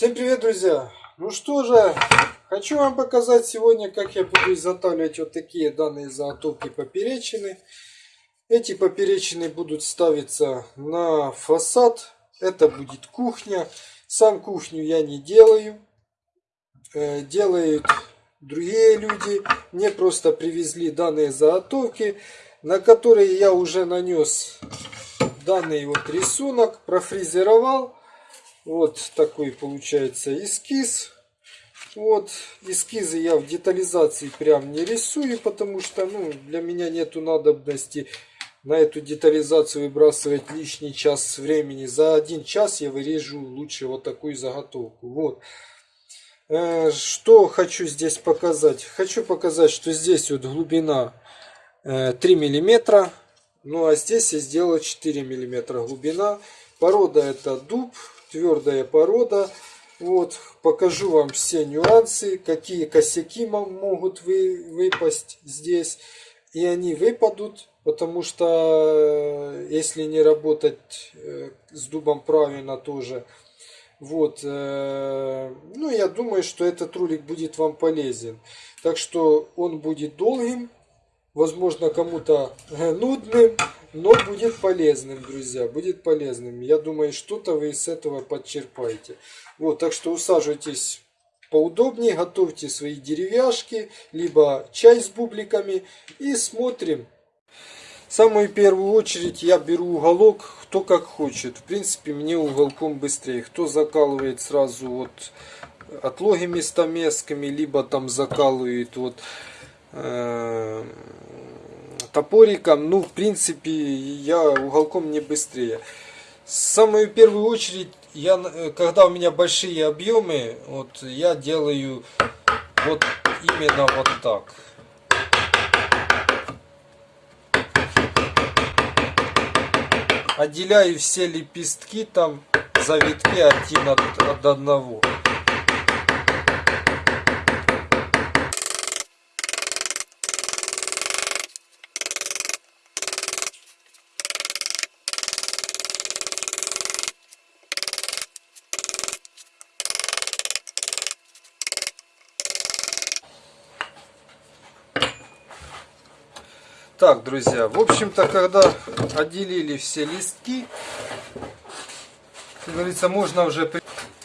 Всем привет, друзья! Ну что же, хочу вам показать сегодня, как я буду изготавливать вот такие данные заготовки поперечины. Эти поперечины будут ставиться на фасад. Это будет кухня. Сам кухню я не делаю. Э, делают другие люди. Мне просто привезли данные заготовки, на которые я уже нанес данный вот рисунок, профрезеровал. Вот такой получается эскиз. Вот эскизы я в детализации прям не рисую, потому что ну, для меня нету надобности на эту детализацию выбрасывать лишний час времени. За один час я вырежу лучше вот такую заготовку. Вот. Э, что хочу здесь показать? Хочу показать, что здесь вот глубина 3 э, миллиметра. Ну а здесь я сделал 4 миллиметра глубина. Порода это дуб, твердая порода. Вот, покажу вам все нюансы, какие косяки могут вы, выпасть здесь. И они выпадут, потому что э, если не работать э, с дубом правильно тоже. Вот, э, ну я думаю, что этот ролик будет вам полезен. Так что он будет долгим, возможно кому-то нудным, но будет полезным, друзья, будет полезным. Я думаю, что-то вы из этого подчерпаете. Вот, так что усаживайтесь поудобнее, готовьте свои деревяшки, либо чай с бубликами и смотрим. Самую первую очередь я беру уголок, кто как хочет. В принципе, мне уголком быстрее. Кто закалывает сразу вот отлогими стамесками, либо там закалывает вот э, топориком, ну, в принципе, я уголком не быстрее. Самую первую очередь, я, э, когда у меня большие объемы, вот я делаю вот именно вот так. Отделяю все лепестки там, завитки один от, от одного. Так, друзья, в общем-то, когда отделили все листки, как говорится, можно уже...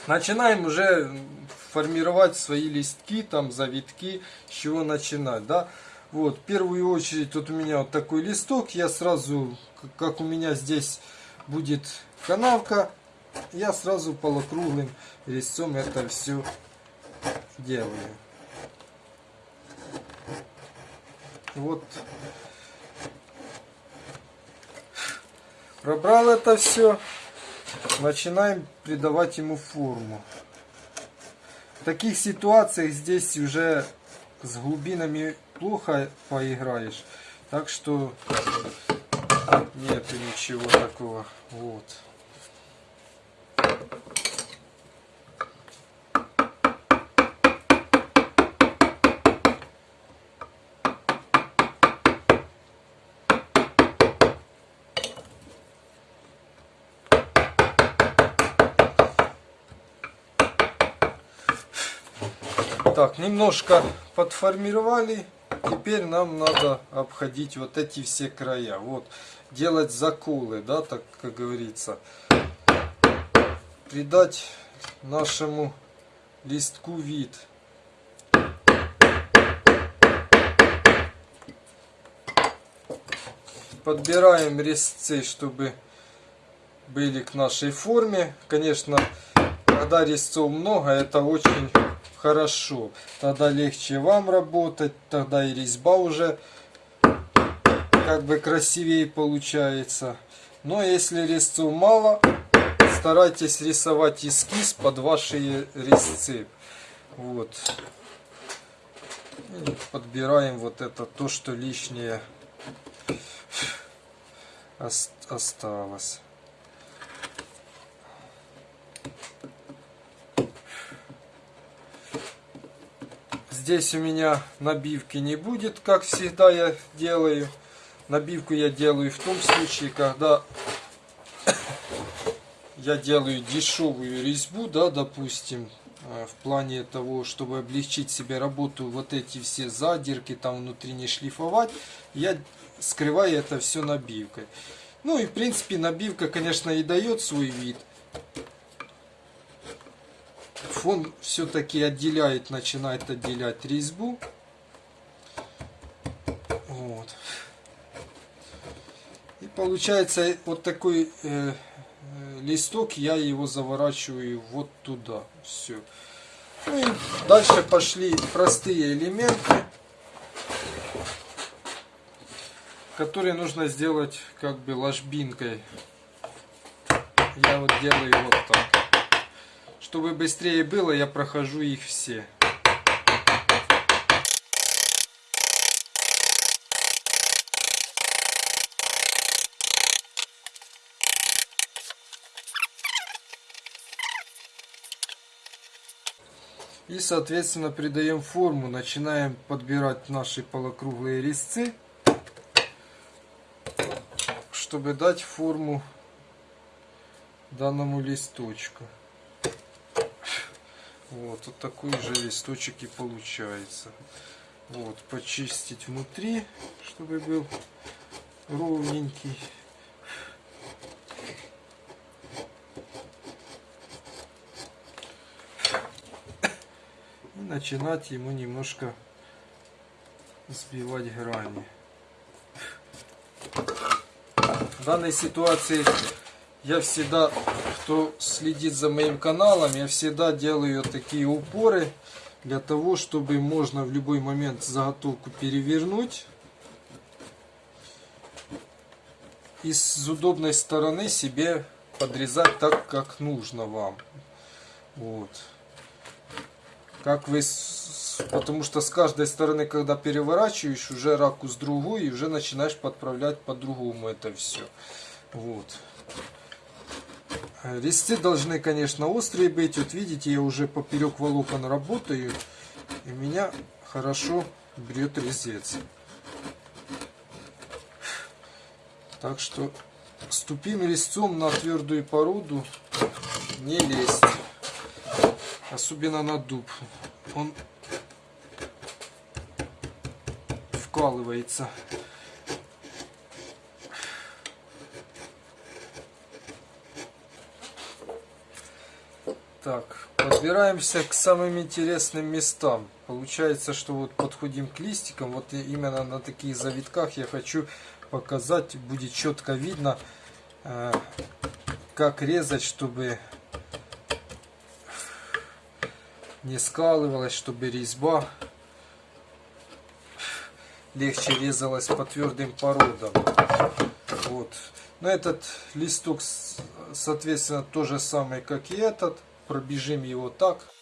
Начинаем уже формировать свои листки, там, завитки, с чего начинать, да. Вот, в первую очередь, вот у меня вот такой листок, я сразу, как у меня здесь будет канавка, я сразу полукруглым резцом это все делаю. Вот Пробрал это все. Начинаем придавать ему форму. В таких ситуациях здесь уже с глубинами плохо поиграешь. Так что нет ничего такого. Вот. Так, немножко подформировали. Теперь нам надо обходить вот эти все края. Вот, делать заколы, да, так как говорится. Придать нашему листку вид. Подбираем резцы, чтобы были к нашей форме. Конечно, когда резцов много, это очень хорошо. Тогда легче вам работать, тогда и резьба уже как бы красивее получается. Но если резцов мало, старайтесь рисовать эскиз под ваши резцы. Вот. И подбираем вот это то, что лишнее осталось. Здесь у меня набивки не будет, как всегда я делаю. Набивку я делаю в том случае, когда я делаю дешевую резьбу, да, допустим, э, в плане того, чтобы облегчить себе работу, вот эти все задирки там внутри не шлифовать, я скрываю это все набивкой. Ну и в принципе набивка, конечно, и дает свой вид. Фон все-таки отделяет, начинает отделять резьбу. Вот. И получается вот такой э, э, листок, я его заворачиваю вот туда. Все. Ну и дальше пошли простые элементы, которые нужно сделать как бы ложбинкой. Я вот делаю вот так. Чтобы быстрее было, я прохожу их все. И, соответственно, придаем форму, начинаем подбирать наши полукруглые резцы, чтобы дать форму данному листочку. Вот, вот такой же листочек и получается. Вот, почистить внутри, чтобы был ровненький. начинать ему немножко сбивать грани. В данной ситуации я всегда, кто следит за моим каналом, я всегда делаю такие упоры для того, чтобы можно в любой момент заготовку перевернуть. И с удобной стороны себе подрезать так, как нужно вам. Вот. Как вы потому что с каждой стороны когда переворачиваешь уже ракурс другой и уже начинаешь подправлять по-другому это все вот резцы должны конечно острые быть вот видите я уже поперек волокон работаю и меня хорошо бьет резец так что с тупым резцом на твердую породу не лезть особенно на дуб. Он вкалывается. Так, подбираемся к самым интересным местам. Получается, что вот подходим к листикам. Вот именно на таких завитках я хочу показать, будет четко видно, э, как резать, чтобы не скалывалась, чтобы резьба легче резалась по твердым породам. Вот. Но этот листок, соответственно, то же самое, как и этот. Пробежим его так.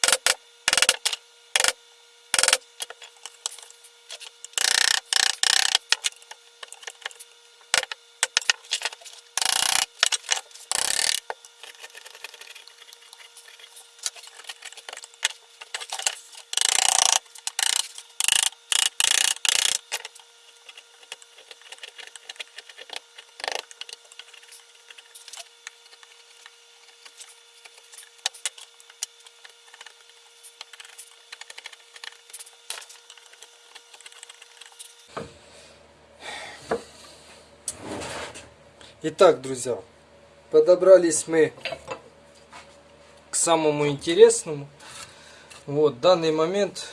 Итак, друзья, подобрались мы к самому интересному. Вот, данный момент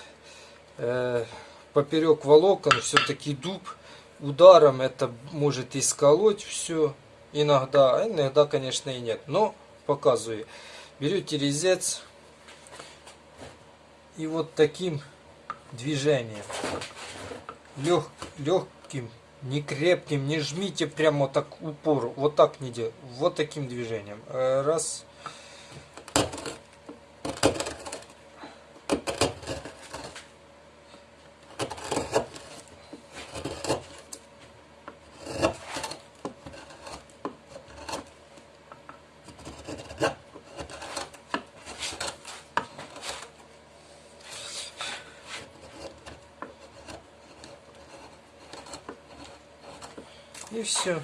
э, поперек волокон все-таки дуб ударом это может исколоть все иногда, а иногда, конечно, и нет. Но показываю. Берете резец и вот таким движением, лег, легким не крепким, не жмите прямо так упор, вот так не делайте, вот таким движением. Э, раз. И все.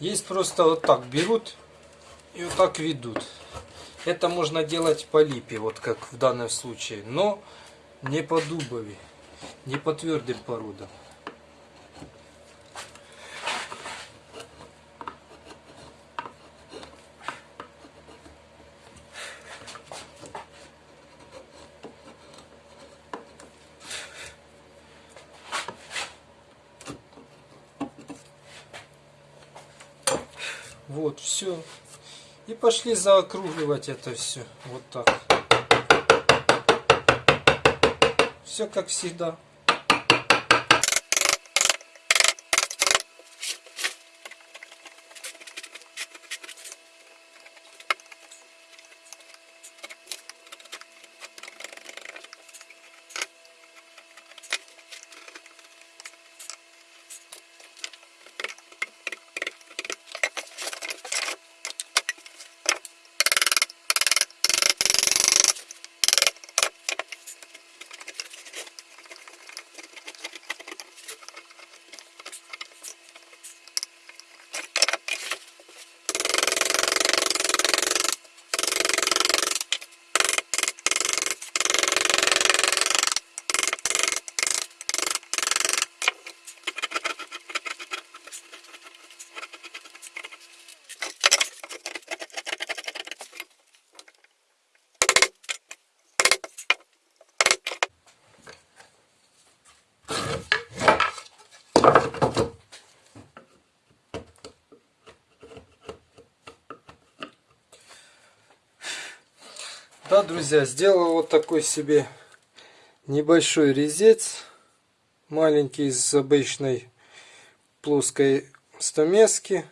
Есть просто вот так берут и вот так ведут. Это можно делать по липе, вот как в данном случае, но не по дубове, не по твердым породам. Вот, все. И пошли заокругливать это все. Вот так. Все как всегда. Да, друзья, сделал вот такой себе небольшой резец. Маленький из обычной плоской стамески.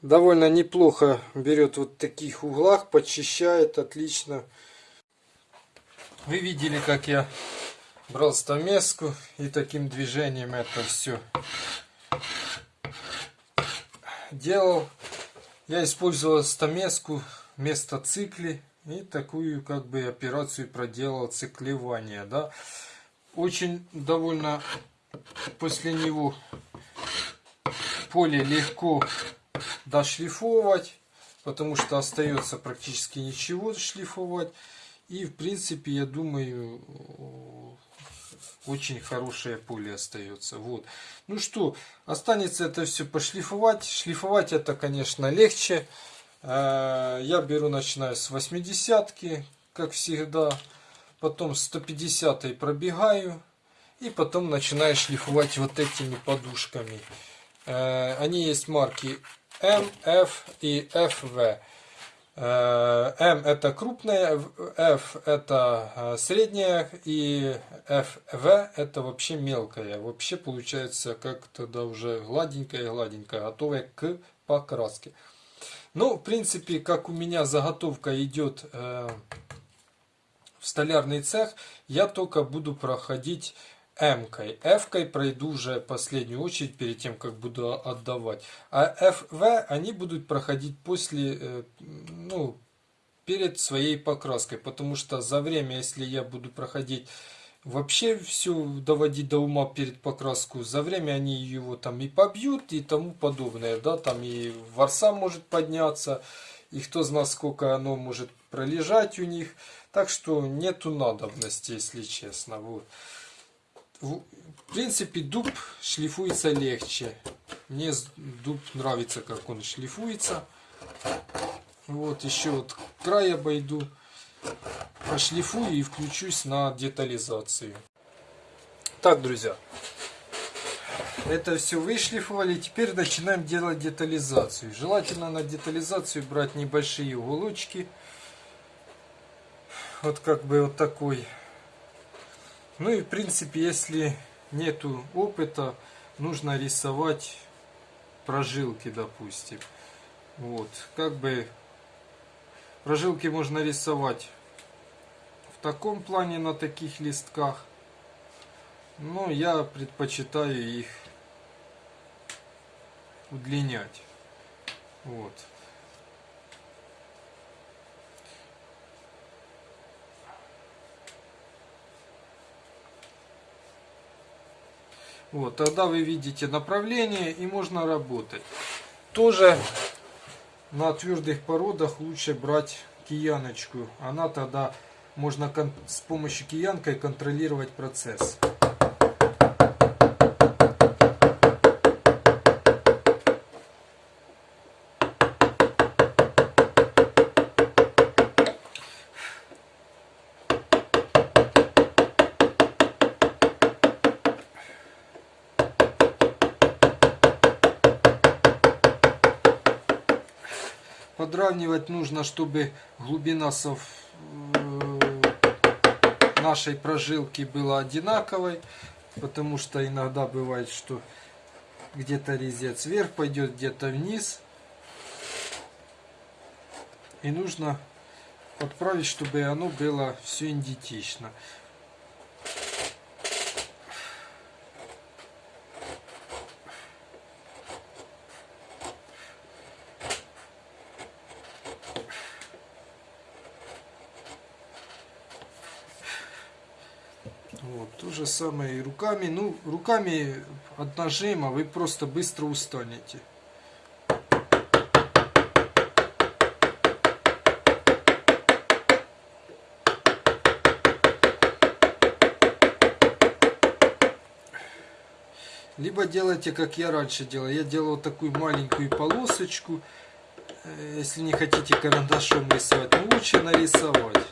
Довольно неплохо берет вот таких углах, почищает отлично. Вы видели, как я брал стамеску и таким движением это все делал. Я использовал стамеску вместо цикли и такую как бы операцию проделал циклевание. Да. Очень довольно после него поле легко дошлифовать, потому что остается практически ничего шлифовать. И в принципе, я думаю, очень хорошее поле остается. Вот. Ну что, останется это все пошлифовать. Шлифовать это, конечно, легче. Э, я беру, начинаю с 80 как всегда. Потом 150 пробегаю. И потом начинаю шлифовать вот этими подушками. Э, они есть марки M, F и FV. Э, М это крупная, F это средняя и FV это вообще мелкая. Вообще получается как тогда уже гладенькая-гладенькая, готовая к покраске. Ну, в принципе, как у меня заготовка идет э, в столярный цех, я только буду проходить М-кой. F-кой пройду уже последнюю очередь перед тем, как буду отдавать. А FV они будут проходить после, э, ну, перед своей покраской. Потому что за время, если я буду проходить вообще все доводить до ума перед покраску, за время они его там и побьют и тому подобное. Да, там и ворса может подняться, и кто знает, сколько оно может пролежать у них. Так что нету надобности, если честно. Вот в принципе дуб шлифуется легче. Мне дуб нравится, как он шлифуется. Вот еще вот край обойду, прошлифую и включусь на детализацию. Так, друзья, это все вышлифовали. Теперь начинаем делать детализацию. Желательно на детализацию брать небольшие уголочки. Вот как бы вот такой ну и в принципе, если нету опыта, нужно рисовать прожилки, допустим. Вот, как бы прожилки можно рисовать в таком плане на таких листках. Но я предпочитаю их удлинять. Вот. Вот, тогда вы видите направление и можно работать. Тоже на твердых породах лучше брать кияночку. Она тогда можно с помощью киянкой контролировать процесс. Подравнивать нужно, чтобы глубина сов... Э, нашей прожилки была одинаковой, потому что иногда бывает, что где-то резец вверх пойдет, где-то вниз. И нужно подправить, чтобы оно было все идентично. Вот, то же самое и руками. Ну, руками от нажима вы просто быстро устанете. Либо делайте, как я раньше делал. Я делал такую маленькую полосочку. Э, если не хотите карандашом рисовать, лучше нарисовать.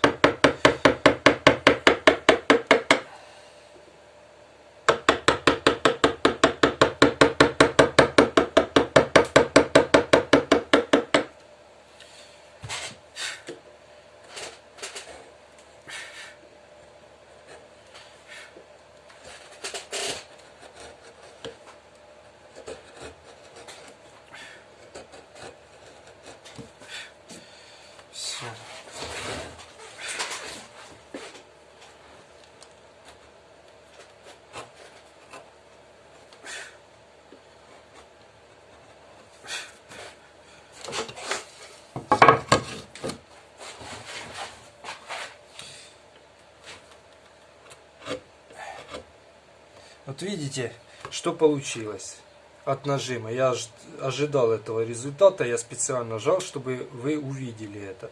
Вот видите, что получилось от нажима. Я ожидал этого результата, я специально жал, чтобы вы увидели это.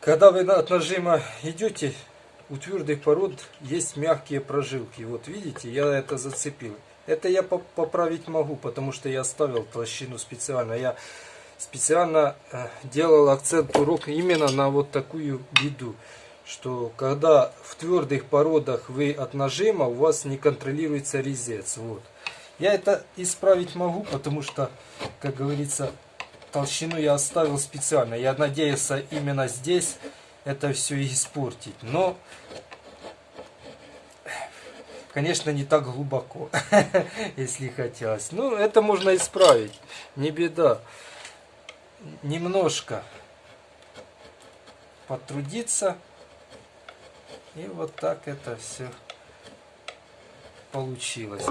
Когда вы от нажима идете, у твердых пород есть мягкие прожилки. Вот видите, я это зацепил. Это я поправить могу, потому что я оставил толщину специально. Я специально э, делал акцент урок именно на вот такую беду что когда в твердых породах вы от нажима, у вас не контролируется резец. Вот. Я это исправить могу, потому что, как говорится, толщину я оставил специально. Я надеялся именно здесь это все испортить. Но, конечно, не так глубоко, если хотелось. Ну, это можно исправить, не беда. Немножко потрудиться и вот так это все получилось.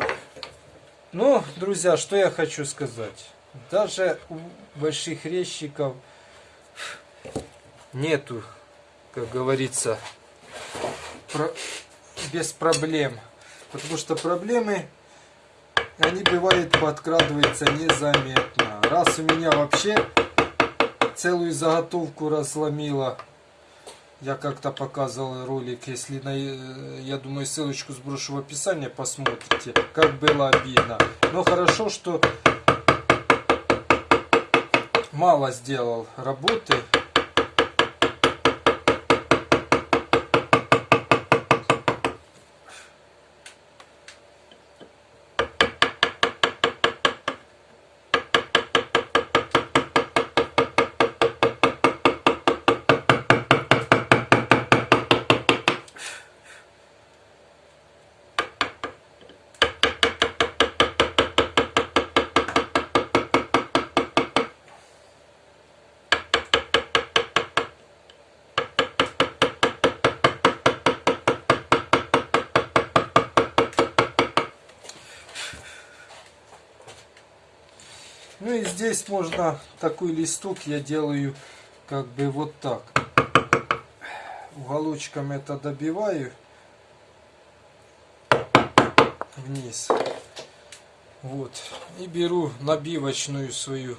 Ну, друзья, что я хочу сказать. Даже у больших резчиков нету, как говорится, про... без проблем. Потому что проблемы, они бывают подкрадываются незаметно. Раз у меня вообще целую заготовку разломила я как-то показывал ролик, если на, э, я думаю ссылочку сброшу в описании, посмотрите, как было обидно. Но хорошо, что мало сделал работы, здесь можно такой листок я делаю как бы вот так. Уголочком это добиваю. вниз. Вот. И беру набивочную свою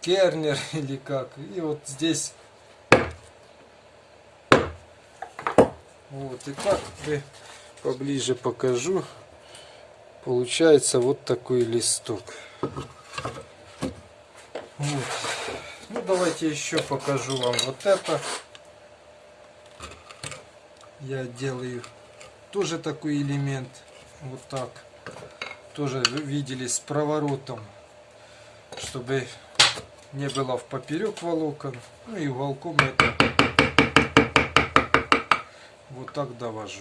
кернер или как. И вот здесь вот и так бы поближе покажу. Получается вот такой листок. Вот. Ну давайте еще покажу вам вот это. Я делаю тоже такой элемент. Вот так. Тоже видели с проворотом. Чтобы не было в поперек волокон. Ну и уголком это вот так довожу.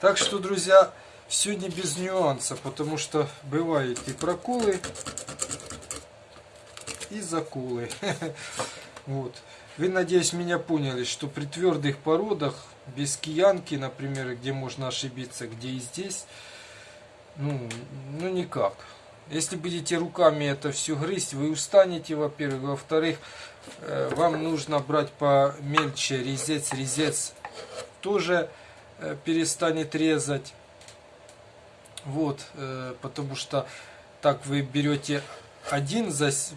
Так что, друзья, сегодня без нюанса, потому что бывают и проколы, и заколы. Вот. Вы, надеюсь, меня поняли, что при твердых породах, без киянки, например, где можно ошибиться, где и здесь, ну, ну никак. Если будете руками это все грызть, вы устанете, во-первых. Во-вторых, э, вам нужно брать помельче резец. Резец тоже перестанет резать. Вот, э, потому что так вы берете один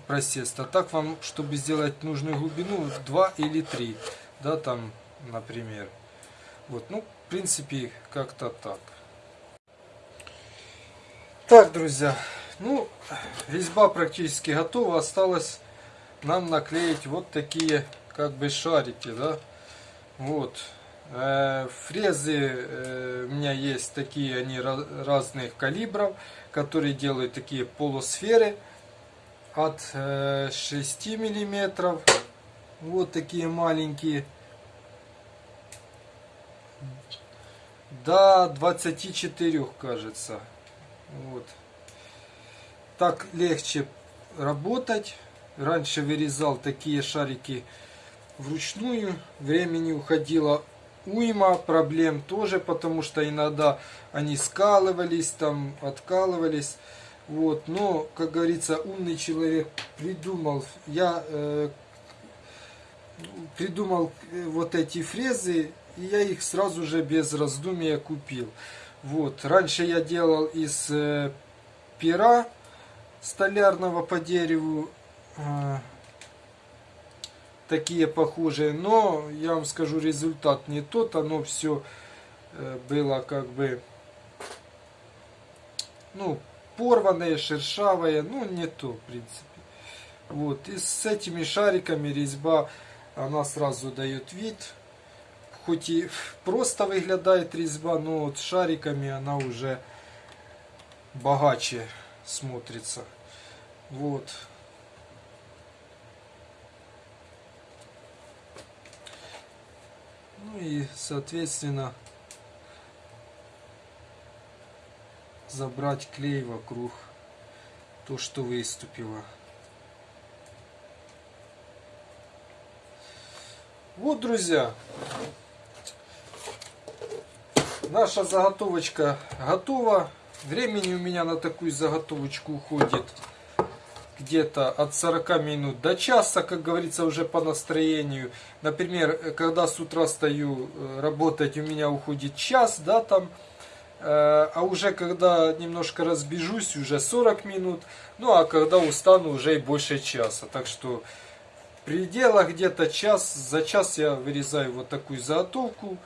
просест, а так вам, чтобы сделать нужную глубину, два или три, да, там, например. Вот, ну, в принципе, как-то так. Так, друзья, ну, резьба практически готова. Осталось нам наклеить вот такие, как бы, шарики, да. Вот. Э, фрезы э, у меня есть такие, они разных калибров, которые делают такие полусферы от 6 э, миллиметров. Вот такие маленькие. До 24, кажется. Вот. Так легче работать. Раньше вырезал такие шарики вручную. Времени уходило уйма проблем тоже, потому что иногда они скалывались, там откалывались. Вот, но, как говорится, умный человек придумал, я э, придумал э, вот эти фрезы, и я их сразу же без раздумия купил. Вот. Раньше я делал из э, пера столярного по дереву э, такие похожие, но я вам скажу результат не тот, оно все э, было как бы ну порванное, шершавое, ну не то в принципе. Вот и с этими шариками резьба она сразу дает вид хоть и просто выглядает резьба, но вот шариками она уже богаче смотрится. Вот. Ну и, соответственно, забрать клей вокруг то, что выступило. Вот, друзья, наша заготовочка готова. Времени у меня на такую заготовочку уходит где-то от 40 минут до часа, как говорится, уже по настроению. Например, когда с утра стою э, работать, у меня уходит час, да, там. Э, а уже когда немножко разбежусь, уже 40 минут. Ну, а когда устану, уже и больше часа. Так что в пределах где-то час, за час я вырезаю вот такую заготовку.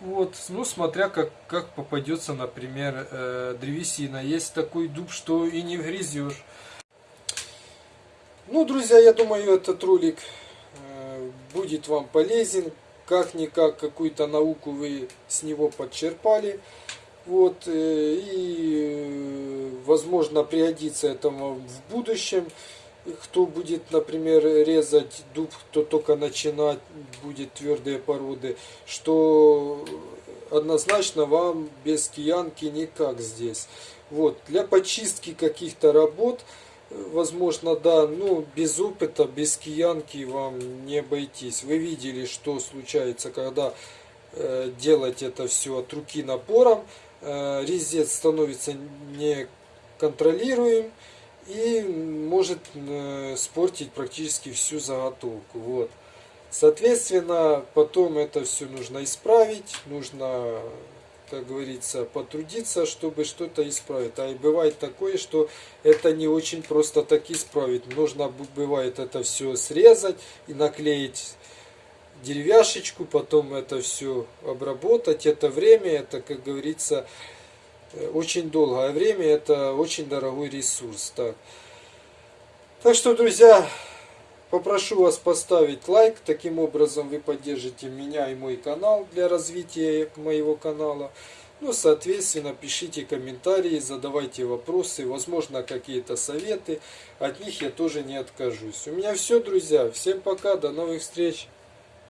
Вот, ну, смотря как, как попадется, например, э, древесина. Есть такой дуб, что и не вгрызешь. Ну, друзья, я думаю, этот ролик э, будет вам полезен. Как-никак какую-то науку вы с него подчерпали. Вот, э, и, э, возможно, пригодится этому в будущем кто будет, например, резать дуб, кто только начинать будет твердые породы, что однозначно вам без киянки никак здесь. Вот, для почистки каких-то работ, возможно, да, ну, без опыта, без киянки вам не обойтись. Вы видели, что случается, когда э, делать это все от руки напором, э, резец становится неконтролируем, и может э, спортить практически всю заготовку. Вот. Соответственно, потом это все нужно исправить, нужно, как говорится, потрудиться, чтобы что-то исправить. А и бывает такое, что это не очень просто так исправить. Нужно бывает это все срезать и наклеить деревяшечку, потом это все обработать. Это время, это, как говорится, очень долгое время, это очень дорогой ресурс. Так, так что, друзья, Попрошу вас поставить лайк, таким образом вы поддержите меня и мой канал для развития моего канала. Ну, соответственно, пишите комментарии, задавайте вопросы, возможно, какие-то советы. От них я тоже не откажусь. У меня все, друзья. Всем пока, до новых встреч.